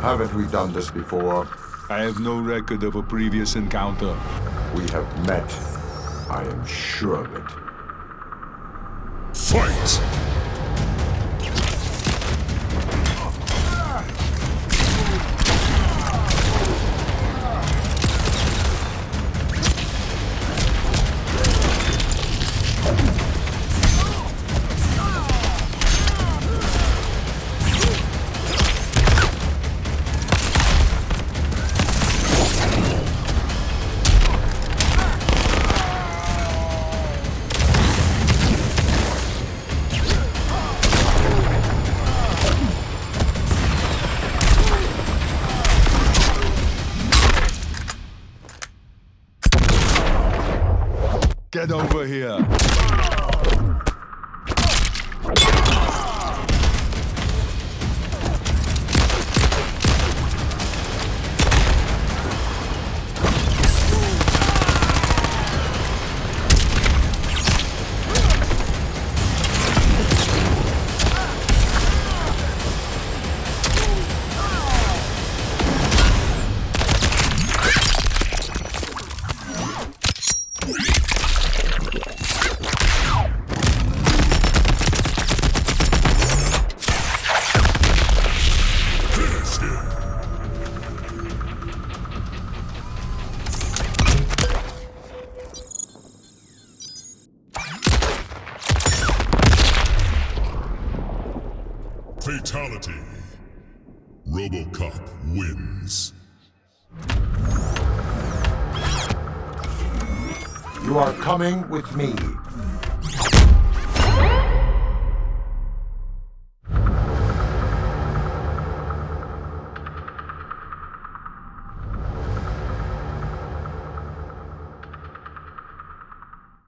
Haven't we done this before? I have no record of a previous encounter. We have met. I am sure of it. Fight! Get over here. Fatality. Robocop wins. You are coming with me.